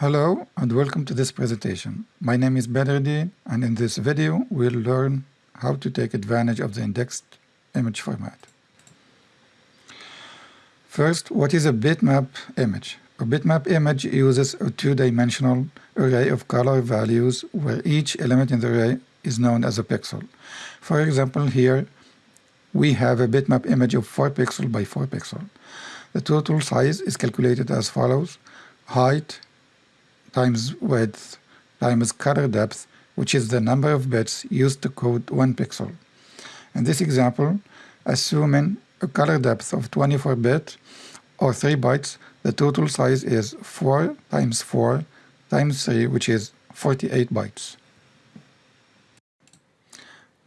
Hello and welcome to this presentation. My name is Badruddin and in this video we'll learn how to take advantage of the indexed image format. First, what is a bitmap image? A bitmap image uses a two-dimensional array of color values where each element in the array is known as a pixel. For example, here we have a bitmap image of 4 pixel by 4 pixel. The total size is calculated as follows. Height times width times color depth, which is the number of bits used to code one pixel. In this example, assuming a color depth of 24 bit or 3 bytes, the total size is 4 times 4 times 3, which is 48 bytes.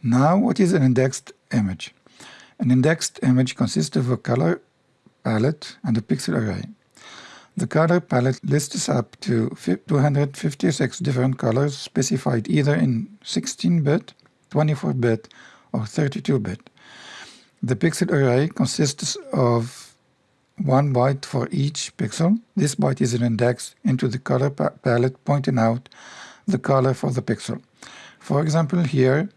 Now, what is an indexed image? An indexed image consists of a color palette and a pixel array. The color palette lists up to 256 different colors specified either in 16-bit, 24-bit, or 32-bit. The pixel array consists of one byte for each pixel. This byte is an index into the color pa palette pointing out the color for the pixel. For example, here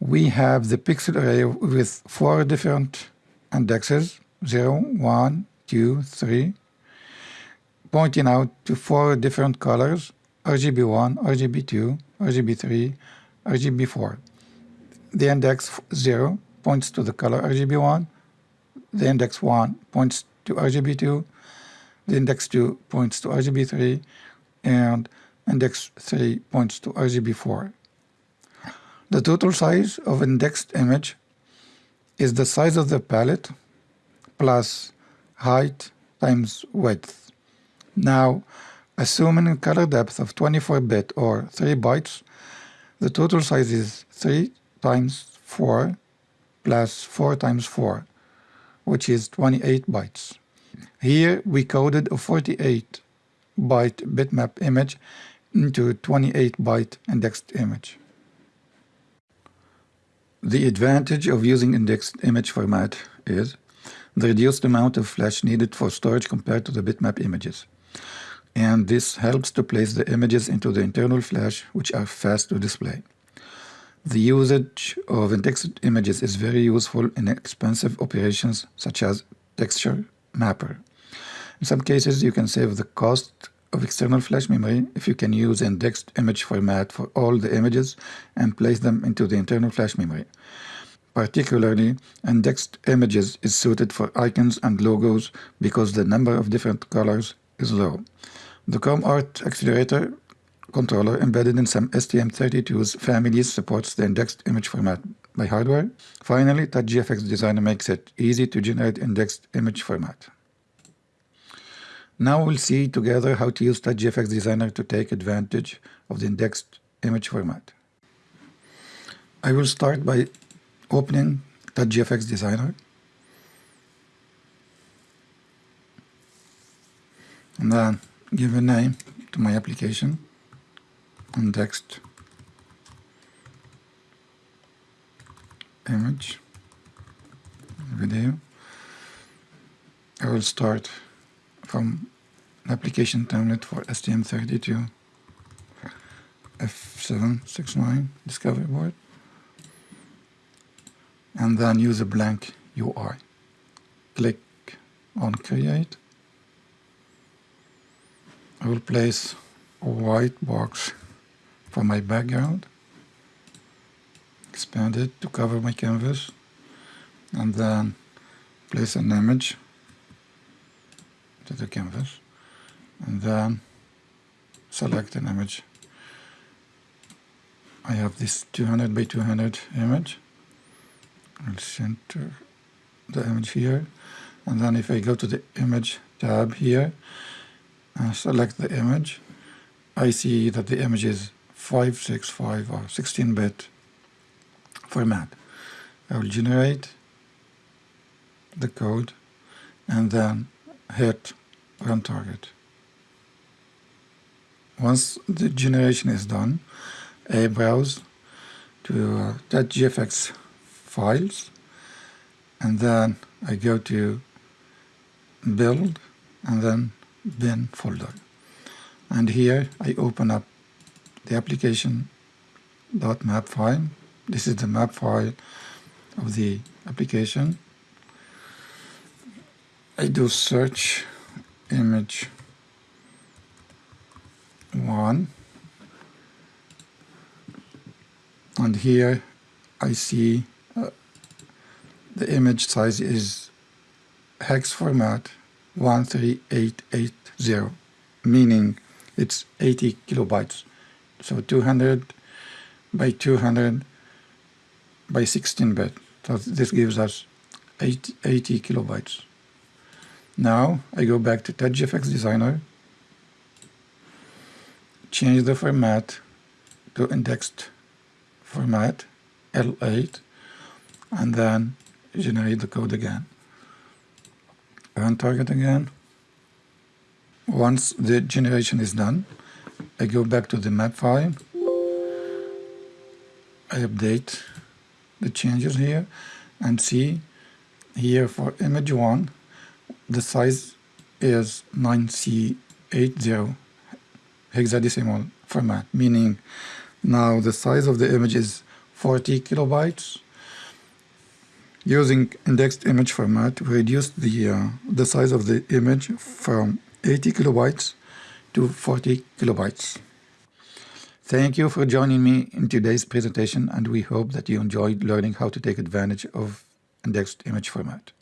we have the pixel array with four different indexes 0, 1, 2, 3, pointing out to four different colors, RGB1, RGB2, RGB3, RGB4. The index 0 points to the color RGB1, the index 1 points to RGB2, the index 2 points to RGB3, and index 3 points to RGB4. The total size of indexed image is the size of the palette plus height times width. Now, assuming a color depth of 24-bit or 3 bytes, the total size is 3 times 4 plus 4 times 4, which is 28 bytes. Here we coded a 48 byte bitmap image into a 28 byte indexed image. The advantage of using indexed image format is the reduced amount of flash needed for storage compared to the bitmap images. And this helps to place the images into the internal flash, which are fast to display. The usage of indexed images is very useful in expensive operations such as texture mapper. In some cases, you can save the cost of external flash memory if you can use indexed image format for all the images and place them into the internal flash memory. Particularly, indexed images is suited for icons and logos because the number of different colors is low. The ChromArt Accelerator controller embedded in some STM32's families supports the indexed image format by hardware. Finally, TouchGFX Designer makes it easy to generate indexed image format. Now we'll see together how to use TouchGFX Designer to take advantage of the indexed image format. I will start by opening TouchGFX Designer and then give a name to my application indexed image. Video. I will start from application template for STM32 F769 discovery board. And then use a blank UI. Click on create. I will place a white box for my background. Expand it to cover my canvas and then place an image to the canvas and then select an image. I have this 200 by 200 image I'll center the image here and then if I go to the image tab here and select the image I see that the image is 565 or 16-bit format. I will generate the code and then hit run target. Once the generation is done, I browse to uh, gfx files and then I go to build and then bin folder. And here I open up the application dot .map file. This is the map file of the application. I do search image 1 and here I see uh, the image size is hex format 13880 meaning it's 80 kilobytes. So 200 by 200 by 16 bit. So this gives us 80, 80 kilobytes. Now I go back to TouchGFX Designer change the format to indexed format L8 and then generate the code again run target again. Once the generation is done I go back to the map file. I update the changes here and see here for image 1 the size is 9C80 hexadecimal format meaning now the size of the image is 40 kilobytes using indexed image format we reduced the uh, the size of the image from 80 kilobytes to 40 kilobytes Thank you for joining me in today's presentation and we hope that you enjoyed learning how to take advantage of indexed image format.